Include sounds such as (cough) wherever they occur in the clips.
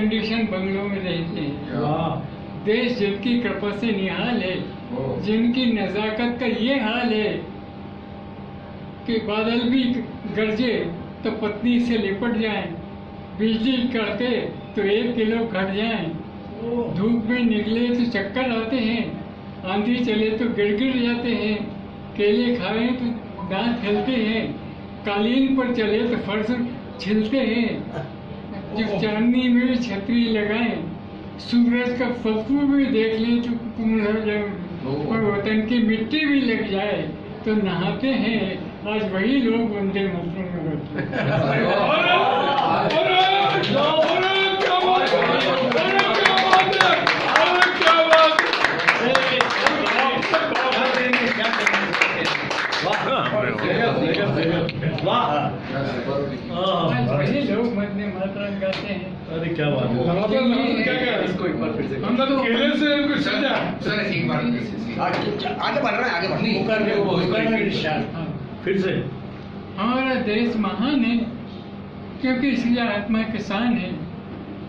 Condition बंगलों में रहते हैं देश जिनकी कृपा से निहाल है जिनकी नजाकत का ये हाल है कि बादल भी गरजे तो पत्नी से लिपट जाए बिजली कड़के तो एक किलो घट जाए। धूप में निकले तो चक्कर आते हैं आंधी चले तो गिर गिड़गिड़ जाते हैं केले खाए तो दांत हिलते हैं कालीन पर चले तो फर्श छिलते हैं। (laughs) जब चांदनी में छतरी लगाए सूरज का फतू भी देख ले तो कुमल हो जाए और वतन की मिट्टी भी लग जाए तो नहाते हैं। आज वही लोग बंदे मतलब में बैठे (laughs) हैं है तो हैं हैं हाँ। हमारा देश महान है क्योंकि इसलिए आत्मा किसान है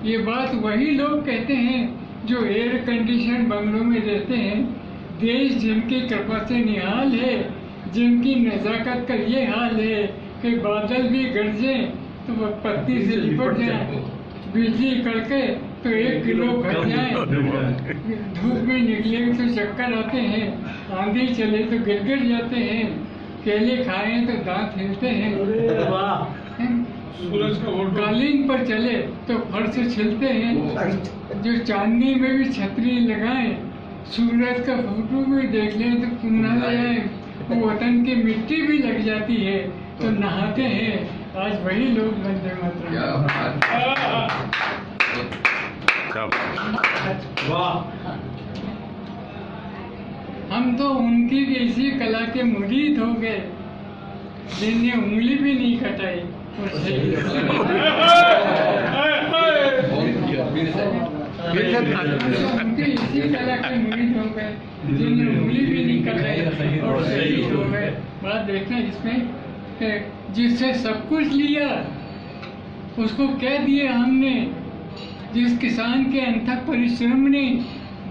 ये बात वही लोग कहते हैं जो एयर कंडीशन बंगलों में रहते हैं देश जिनकी कृपा से निहाल है जिनकी नजाकत का ये हाल है कि बादल भी गरजे तो वह पत्ती से लिपट जाए। बिजली कड़के तो एक किलो घट जाए। धूप में निकले तो चक्कर आते हैं। आंधी चले तो गिरगिड़ जाते हैं। केले खाए तो दांत हिलते हैं। कालीन पर चले तो फर्श छिलते हैं। जो चांदनी में भी छतरी लगाए सूरज का फ़ोटो भी देख ले तो पुनः जाए वो वतन की मिट्टी भी लग जाती है। तो नहाते हैं। आज वही लोग वंदे मातरम वाह। हम तो उनकी इसी कला के मुरीद हो गए जिनने उंगली भी नहीं कटाई। और शहीद इसी कला के मुरीद हो गए जिनने उंगली भी नहीं कटाई और शहीद हो गए। बात देखना इसमें। जिससे सब कुछ लिया उसको कह दिया हमने जिस किसान के अंथक परिश्रम ने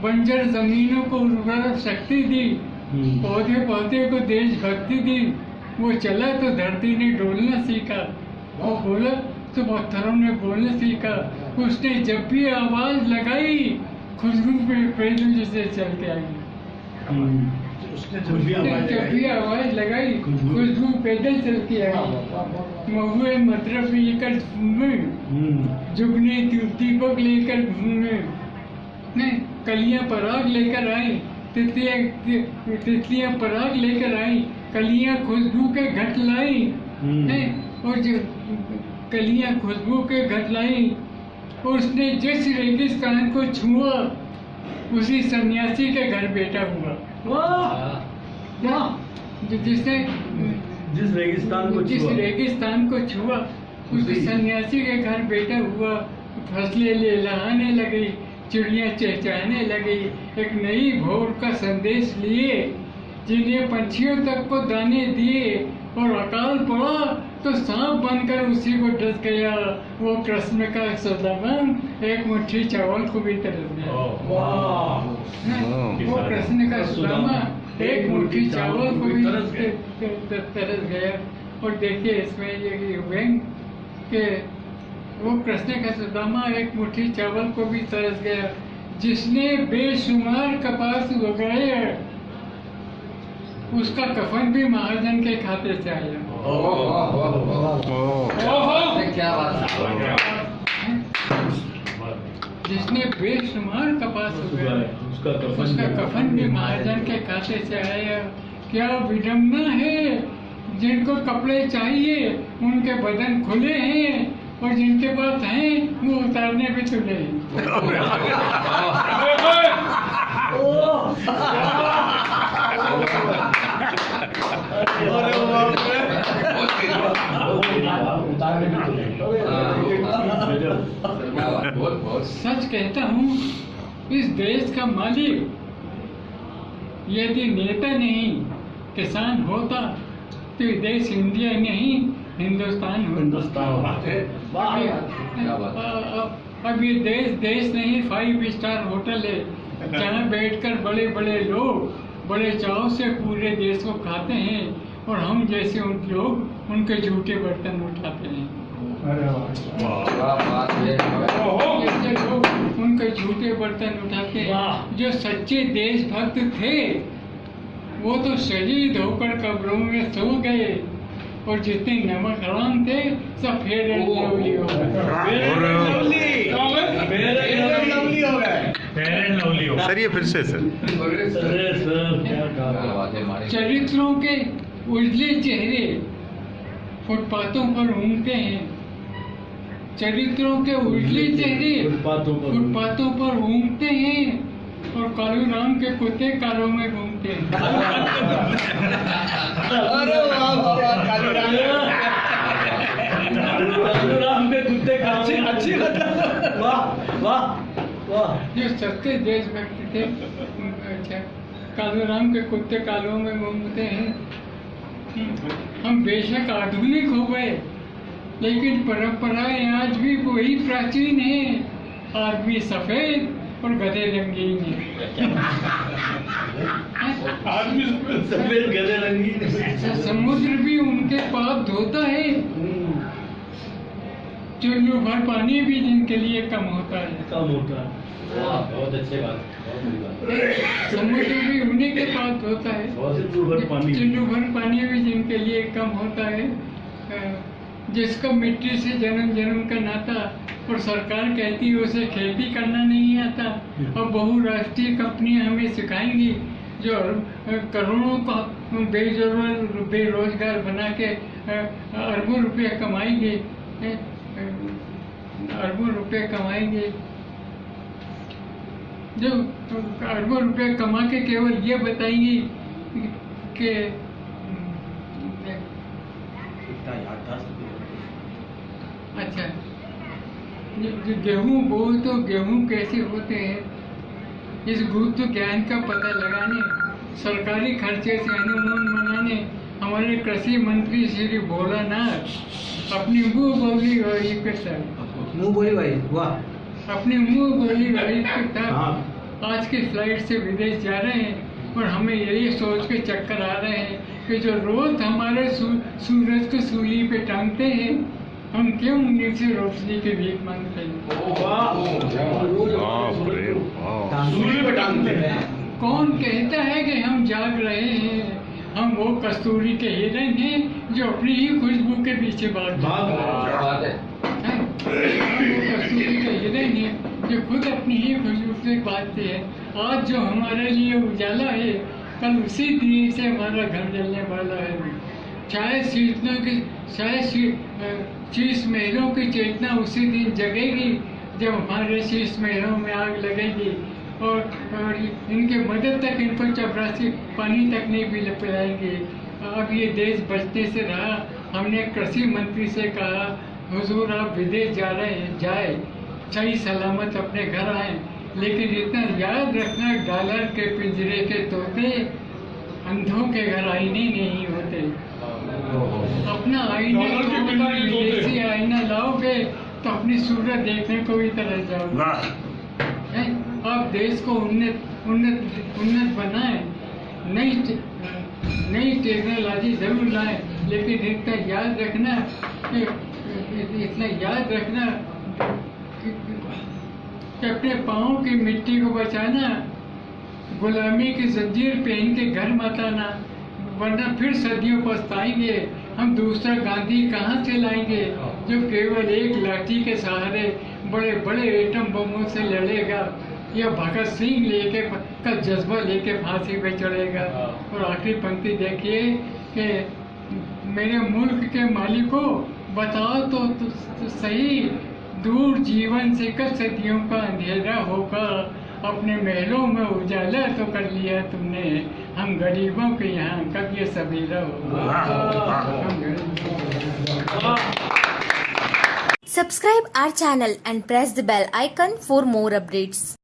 बंजर जमीनों को उर्वरक शक्ति दी हम्म। पौधे पौधे को देशभक्ति दी वो चला तो धरती ने डोलना सीखा वो बोला तो पत्थरों ने बोलना सीखा उसने जब भी आवाज़ लगाई खुशबू पे पैदल जैसे चल के आई हम्म। उसने आवाज़ लगाई। पैदल चल के आई महुए मतलब लेकर घूमे। हम्म। जुगने दीपक लेकर घूमे। कलियाँ पराग लेकर आई तितलियाँ पराग लेकर आई कलियाँ खुशबू के घट लाई। हम्म। और जो कलियाँ खुशबू के घट लाई। उसने जिस रेगिस्तान को छुआ उसी सन्यासी के घर बेटा हुआ। वाह! जो जिसने जिस रेगिस्तान को जिस छुआ। रेगिस्तान को छुआ उसी। सन्यासी के घर बेटा हुआ फ़सलें ले लहाने लगी चिड़िया चहचहाने लगी एक नई भोर का संदेश लिए। जिन्हें पंछियों तक को दाने दिए और अकाल पड़ा तो सांप बनकर उसी को डस गया। वो कृष्ण का सदामा एक मुट्ठी चावल को भी तरस गया। वाह। वो कृष्ण का सुदामा। एक मुट्ठी चावल को भी तरस गया। और देखिए इसमें ये व्यंग के वो कृष्ण का सुदामा एक मुट्ठी चावल को भी तरस गया। जिसने बेशुमार कपास उगाया उसका कफन भी महाजन के खाते से आया। क्या बात जिसने बेशुमार कपास उसका कफन उसका कफन भी महाजन के खाते से आया। क्या विडम्बना है? जिनको कपड़े चाहिए उनके बदन खुले हैं और जिनके पास हैं वो उतारने भी तुले हैं (laughs) बहुत बहुत सच कहता हूँ इस देश का मालिक यदि नेता नहीं किसान होता तो ये देश इंडिया नहीं हिंदुस्तान हिंदुस्तान क्या बात अब ये देश देश नहीं फाइव स्टार होटल है जहाँ बैठकर बड़े बड़े लोग बड़े चाव से पूरे देश को खाते हैं और हम जैसे उन लोग उनके झूठे बर्तन उठाते हैं। उनके झूठे बर्तन उठाते जो सच्चे देशभक्त थे वो तो शहीद होकर कब्रों में सो गए। और जितने नमक हराम थे सब फेर एंड लवली हो गए। हो हो सर ये फिर से सर। चरित्रों के उजले चेहरे फुटपाथों पर घूमते हैं। चरित्रों के उजले चेहरे फुटपाथों पर घूमते हैं और कालू राम के कुत्ते कालों में घूमते हैं। अरे वाह वाह वाह कालू राम। कालू राम के कुत्ते अच्छी वाह वाह वाह। जो सच्चे देशभक्त थे अच्छा कालू राम के कुत्ते कालों में घूमते हैं। हम बेशक आधुनिक हो गए। लेकिन परंपराएँ आज भी वही प्राचीन हैं। आदमी सफ़ेद और गधे रंगीन हैं। (laughs) आदमी सफ़ेद गधे रंगीन समुद्र भी उनके पाप धोता है। चुल्लू भर पानी भी जिनके लिए कम होता है। कम होता है। बहुत अच्छी बात समुद्र भी उन्हीं के पास होता है। चुल्लू भर पानी। पानी भी जिनके लिए कम होता है। जिसका मिट्टी से जन्म जन्म का नाता और सरकार कहती है, उसे खेती करना नहीं आता। और बहुराष्ट्रीय कंपनियाँ हमें सिखाएँगी जो करोड़ों का बेजरूर बेरोजगार बना के अरबों रुपए कमाएँगे अरबों रुपए कमाएँगे। जो, अरबों रुपए कमा के केवल ये बताएँगी कि अच्छा। गेहूँ बो तो गेहूँ कैसे होते हैं? इस गुप्त ज्ञान का पता लगाने सरकारी खर्चे से अनुमान मनाने हमारे कृषि मंत्री श्री भोलानाथ अपनी मुँह बोली गई के साथ मुँह बोली भाई वाह। अपनी मुँह बोली गई के। साथ आज की फ़्लाइट से विदेश जा रहे हैं और हमें यही सोच के चक्कर आ रहे हैं कि जो रोज हमारे सूरज को सूली पे टांगते हैं हम क्यों नीचे रोशनी के भीख मांगते हैं? कौन कहता है कि हम जाग रहे हैं? हम वो कस्तूरी के हिरन हैं जो अपनी ही खुशबू के पीछे भाग है। हम वो कस्तूरी के हिरन हैं जो खुद अपनी ही खुशबू से बाजते हैं। आज जो हमारे लिए उजाला है कल उसी दिए से हमारा घर जलने वाला है। शायद शीतलों की शी- शीश महलों की चेतना उसी दिन जगेगी जब हमारे शीश महलों में आग लगेगी। और, और इनके मदद तक इनको चपरासी पानी तक नहीं भी पिलाएँगे अब ये देश बचने से रहा। हमने कृषि मंत्री से कहा हुजूर आप विदेश जा रहे हैं जाए। सही सलामत अपने घर आए। लेकिन इतना याद रखना डॉलर के पिंजरे के तोते अंधों के घर आईने नहीं होते। अपना आईने। विदेशी आईना लाओगे तो अपनी सूरत देखने को भी तरह जाओगे। आप देश को उन्नत उन्नत उन्नत बनाएँ। नई नई टेक्नोलॉजी ज़रूर लाएँ लेकिन इतना याद रखना इतना याद रखना कि, कि अपने पाँव की मिट्टी को बचाना गुलामी की जंजीर पहन के घर मत आना वरना फिर सदियों पछताएँगे। हम दूसरा गांधी कहाँ से लाएँगे जो केवल एक लाठी के सहारे बड़े बड़े एटम बमों से लड़ेगा या भगत सिंह लेके का जज्बा लेके फांसी पे चढ़ेगा। और आखिरी पंक्ति देखिए कि मेरे मुल्क के मालिकों बताओ तो, तो, तो सही दूर जीवन से कब सदियों का अंधेरा होकर अपने महलों में उजाला तो कर लिया तुमने। हम गरीबों के यहाँ कब ये सभी रहो? Subscribe our channel and press the bell icon for more updates